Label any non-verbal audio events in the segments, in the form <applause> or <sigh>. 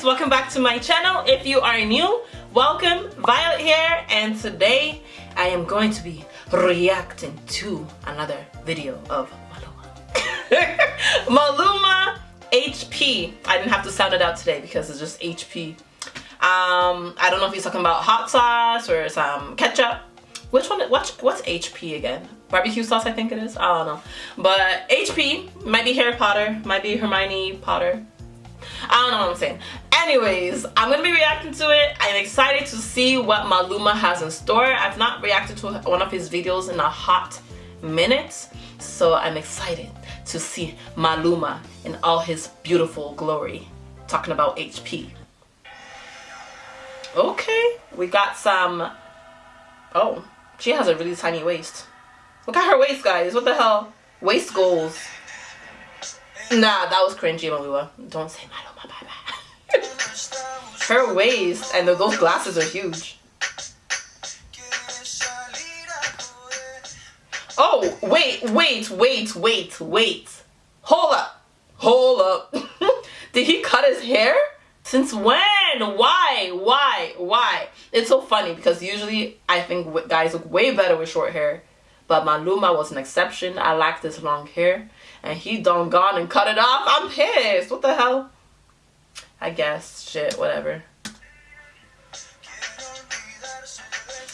guys welcome back to my channel. If you are new welcome. Violet here and today I am going to be reacting to another video of Maluma. <laughs> Maluma HP I didn't have to sound it out today because it's just HP um I don't know if he's talking about hot sauce or some ketchup. Which one what's what's HP again? Barbecue sauce I think it is? I don't know. But HP might be Harry Potter might be Hermione Potter I don't know what I'm saying. Anyways, I'm gonna be reacting to it. I'm excited to see what Maluma has in store. I've not reacted to one of his videos in a hot minute, so I'm excited to see Maluma in all his beautiful glory. Talking about HP. Okay, we got some, oh, she has a really tiny waist. Look at her waist, guys. What the hell? Waist goals. Nah, that was cringy, Maluma. Don't say bye. Her waist and those glasses are huge. Oh, wait, wait, wait, wait, wait. Hold up. Hold up. <laughs> Did he cut his hair? Since when? Why? Why? Why? It's so funny because usually I think guys look way better with short hair. But Maluma was an exception. I like this long hair and he done gone and cut it off. I'm pissed. What the hell? I guess. Shit, whatever.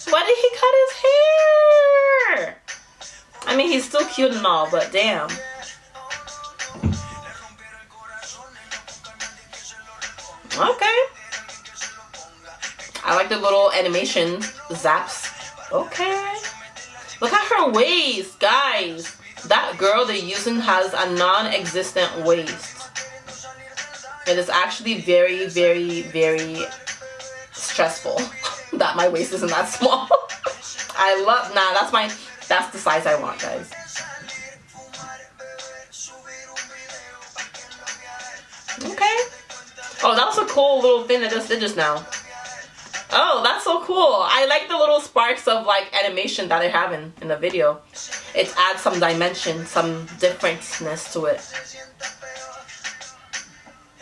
Why did he cut his hair? I mean, he's still cute and all, but damn. Okay. I like the little animation zaps. Okay. Look at her waist, guys that girl they're using has a non-existent waist. It is actually very, very, very stressful <laughs> that my waist isn't that small. <laughs> I love, nah, that's my, that's the size I want, guys. Okay. Oh, that was a cool little thing I just did just now. Oh, that's so cool. I like the little sparks of like animation that they're having in the video. It adds some dimension, some differentness to it.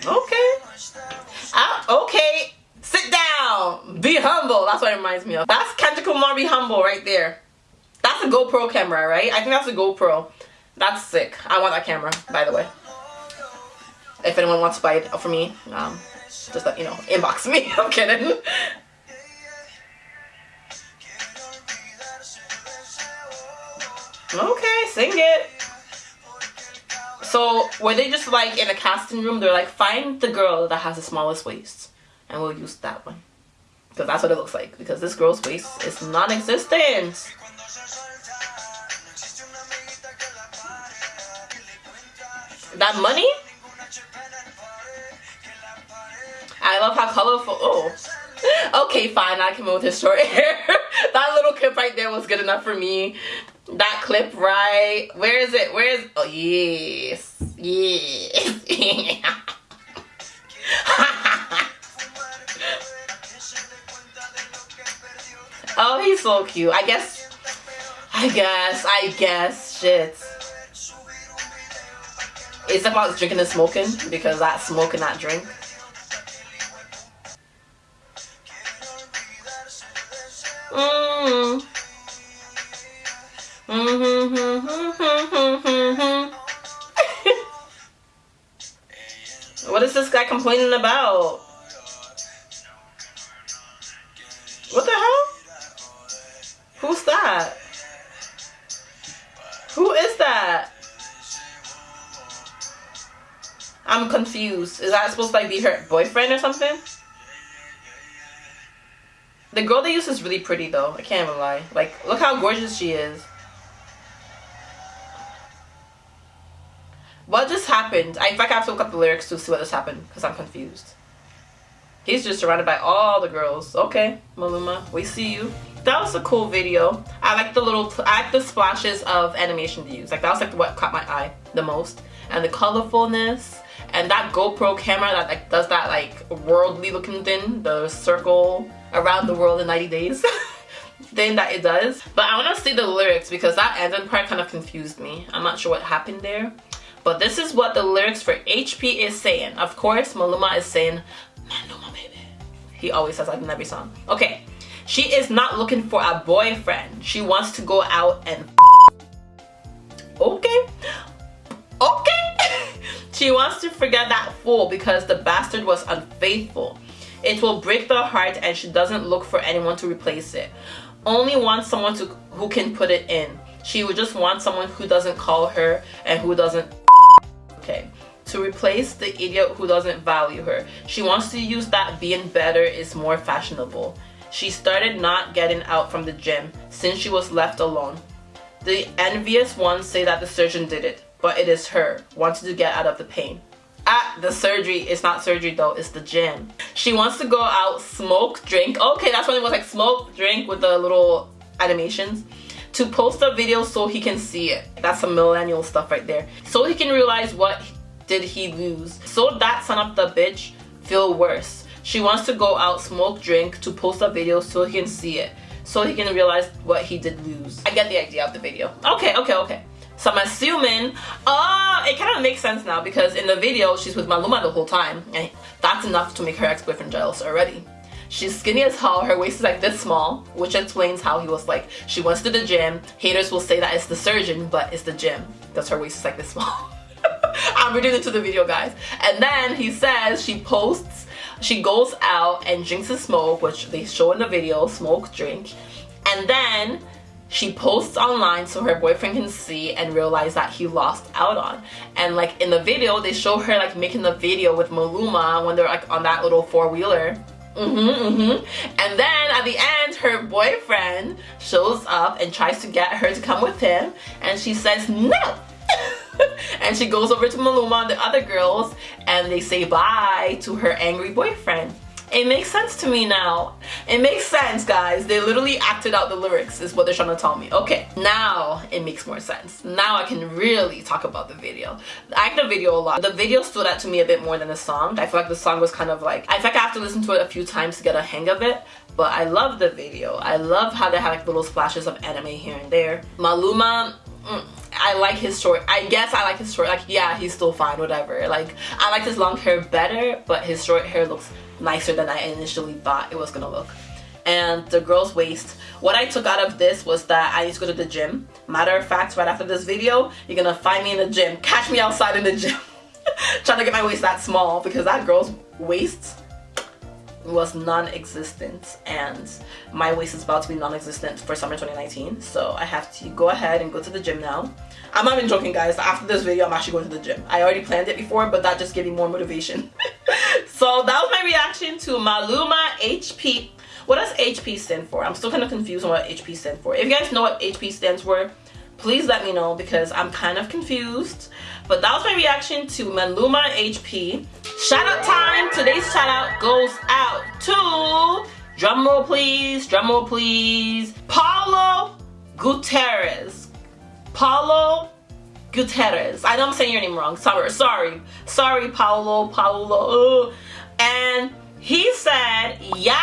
Okay. Ah, okay. Sit down. Be humble. That's what it reminds me of. That's Kendrick Lamar Be Humble right there. That's a GoPro camera, right? I think that's a GoPro. That's sick. I want that camera, by the way. If anyone wants to buy it for me, um, just let you know, inbox me. <laughs> I'm kidding. Okay, sing it. So were they just like in a casting room? They're like, find the girl that has the smallest waist, and we'll use that one because that's what it looks like. Because this girl's waist is non-existent. That money? I love how colorful. Oh, <laughs> okay, fine. I came move with his short hair. <laughs> that little clip right there was good enough for me that clip right? Where is it? Where is oh yes. Yes. <laughs> Oh he's so cute. I guess i guess i guess shit. It's about drinking and smoking because that smoke and not drink Mm-hmm. <laughs> what is this guy complaining about? What the hell? Who's that? Who is that? I'm confused. Is that supposed to like be her boyfriend or something? The girl they use is really pretty though. I can't even lie. Like, look how gorgeous she is. What just happened? I, in fact, I have to look up the lyrics to see what just happened because I'm confused. He's just surrounded by all the girls. Okay, Maluma, we see you. That was a cool video. I like the little, I like the splashes of animation to use. Like that was like what caught my eye the most. And the colorfulness and that GoPro camera that like does that like worldly looking thing, the circle around the world in 90 days <laughs> thing that it does. But I want to see the lyrics because that ending part kind of confused me. I'm not sure what happened there. But this is what the lyrics for HP is saying. Of course, Maluma is saying Maluma, baby. He always says that in every song. Okay. She is not looking for a boyfriend. She wants to go out and Okay. Okay. <laughs> she wants to forget that fool because the bastard was unfaithful. It will break the heart and she doesn't look for anyone to replace it. Only wants someone to who can put it in. She would just want someone who doesn't call her and who doesn't okay to replace the idiot who doesn't value her. She wants to use that being better is more fashionable. She started not getting out from the gym since she was left alone. The envious ones say that the surgeon did it, but it is her, wanting to get out of the pain. At the surgery, it's not surgery though, it's the gym. She wants to go out, smoke, drink. Okay, that's when it was like smoke, drink with the little animations to post a video so he can see it. That's some millennial stuff right there. So he can realize what did he lose. So that son of the bitch feel worse. She wants to go out, smoke, drink to post a video so he can see it. So he can realize what he did lose. I get the idea of the video. Okay, okay, okay. So I'm assuming, oh, it kind of makes sense now because in the video, she's with Maluma the whole time. And that's enough to make her ex-boyfriend jealous already. She's skinny as hell, her waist is like this small, which explains how he was like, she went to the gym, haters will say that it's the surgeon, but it's the gym, because her waist is like this small. <laughs> I'm reading into the video, guys. And then he says she posts, she goes out and drinks a smoke, which they show in the video, smoke, drink. And then she posts online so her boyfriend can see and realize that he lost out on. And like in the video, they show her like making the video with Maluma when they're like on that little four-wheeler Mm-hmm, mm-hmm. And then at the end, her boyfriend shows up and tries to get her to come with him, and she says no. <laughs> and she goes over to Maluma and the other girls, and they say bye to her angry boyfriend. It makes sense to me now. It makes sense, guys. They literally acted out the lyrics is what they're trying to tell me. Okay, now it makes more sense. Now I can really talk about the video. I like the video a lot. The video stood out to me a bit more than the song. I feel like the song was kind of like, I feel like I have to listen to it a few times to get a hang of it but I love the video. I love how they have like little splashes of anime here and there. Maluma, mm, I like his short. I guess I like his short. Like, yeah, he's still fine, whatever. Like, I like his long hair better, but his short hair looks nicer than I initially thought it was gonna look. And the girl's waist, what I took out of this was that I need to go to the gym. Matter of fact, right after this video, you're gonna find me in the gym. Catch me outside in the gym. <laughs> Trying to get my waist that small because that girl's waist was non-existent and my waist is about to be non-existent for summer 2019 so I have to go ahead and go to the gym now. I'm not even joking guys. After this video I'm actually going to the gym. I already planned it before but that just gave me more motivation. <laughs> So that was my reaction to Maluma HP what does HP stand for? I'm still kind of confused on what HP stands for. If you guys know what HP stands for please let me know because I'm kind of confused but that was my reaction to Maluma HP Shout out time. Today's shout out goes out to, drumroll please, drumroll please, Paulo Gutierrez. Paulo Gutierrez. I know I'm saying your name wrong. Sorry, sorry. Sorry, Paulo, Paulo. And he said, yes!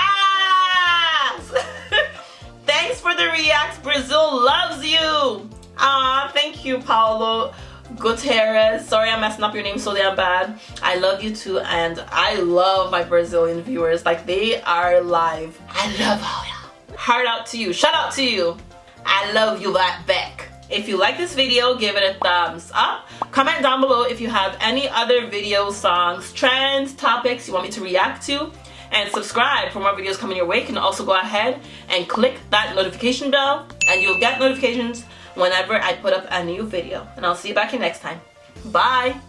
<laughs> Thanks for the reacts. Brazil loves you. Ah, thank you, Paulo. Gutierrez. Sorry I'm messing up your name so damn bad. I love you too and I love my Brazilian viewers. Like they are live. I love all y'all. Heart out to you. Shout out to you. I love you right back. If you like this video, give it a thumbs up. Comment down below if you have any other videos, songs, trends, topics you want me to react to. And subscribe for more videos coming your way. You can also go ahead and click that notification bell and you'll get notifications whenever I put up a new video. And I'll see you back here next time. Bye!